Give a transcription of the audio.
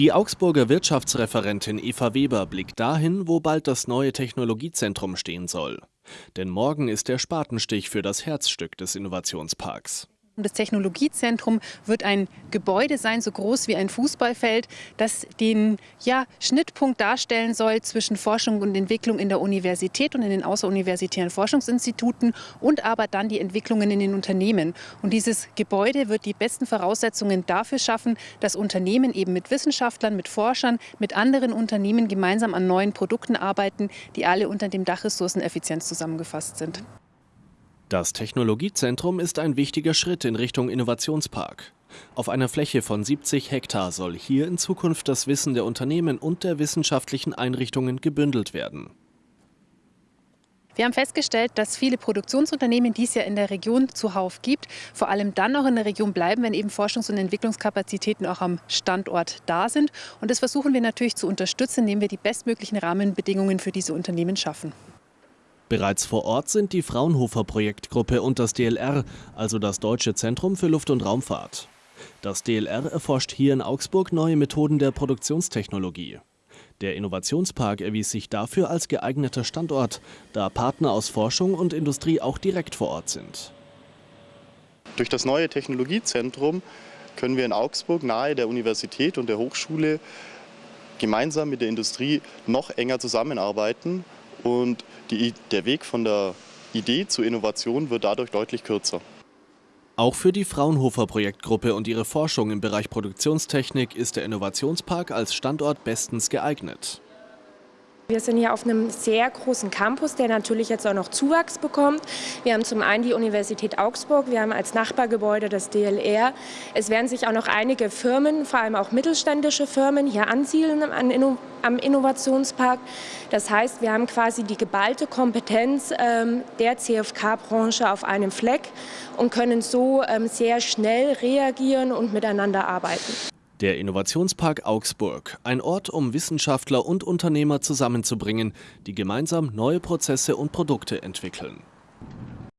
Die Augsburger Wirtschaftsreferentin Eva Weber blickt dahin, wo bald das neue Technologiezentrum stehen soll. Denn morgen ist der Spatenstich für das Herzstück des Innovationsparks. Das Technologiezentrum wird ein Gebäude sein, so groß wie ein Fußballfeld, das den ja, Schnittpunkt darstellen soll zwischen Forschung und Entwicklung in der Universität und in den außeruniversitären Forschungsinstituten und aber dann die Entwicklungen in den Unternehmen. Und dieses Gebäude wird die besten Voraussetzungen dafür schaffen, dass Unternehmen eben mit Wissenschaftlern, mit Forschern, mit anderen Unternehmen gemeinsam an neuen Produkten arbeiten, die alle unter dem Dach Ressourceneffizienz zusammengefasst sind. Das Technologiezentrum ist ein wichtiger Schritt in Richtung Innovationspark. Auf einer Fläche von 70 Hektar soll hier in Zukunft das Wissen der Unternehmen und der wissenschaftlichen Einrichtungen gebündelt werden. Wir haben festgestellt, dass viele Produktionsunternehmen, die es ja in der Region zuhauf gibt, vor allem dann noch in der Region bleiben, wenn eben Forschungs- und Entwicklungskapazitäten auch am Standort da sind. Und das versuchen wir natürlich zu unterstützen, indem wir die bestmöglichen Rahmenbedingungen für diese Unternehmen schaffen. Bereits vor Ort sind die Fraunhofer Projektgruppe und das DLR, also das Deutsche Zentrum für Luft- und Raumfahrt. Das DLR erforscht hier in Augsburg neue Methoden der Produktionstechnologie. Der Innovationspark erwies sich dafür als geeigneter Standort, da Partner aus Forschung und Industrie auch direkt vor Ort sind. Durch das neue Technologiezentrum können wir in Augsburg nahe der Universität und der Hochschule gemeinsam mit der Industrie noch enger zusammenarbeiten und die, der Weg von der Idee zur Innovation wird dadurch deutlich kürzer. Auch für die Fraunhofer Projektgruppe und ihre Forschung im Bereich Produktionstechnik ist der Innovationspark als Standort bestens geeignet. Wir sind hier auf einem sehr großen Campus, der natürlich jetzt auch noch Zuwachs bekommt. Wir haben zum einen die Universität Augsburg, wir haben als Nachbargebäude das DLR. Es werden sich auch noch einige Firmen, vor allem auch mittelständische Firmen, hier ansiedeln am Innovationspark. Das heißt, wir haben quasi die geballte Kompetenz ähm, der CFK-Branche auf einem Fleck und können so ähm, sehr schnell reagieren und miteinander arbeiten. Der Innovationspark Augsburg, ein Ort, um Wissenschaftler und Unternehmer zusammenzubringen, die gemeinsam neue Prozesse und Produkte entwickeln.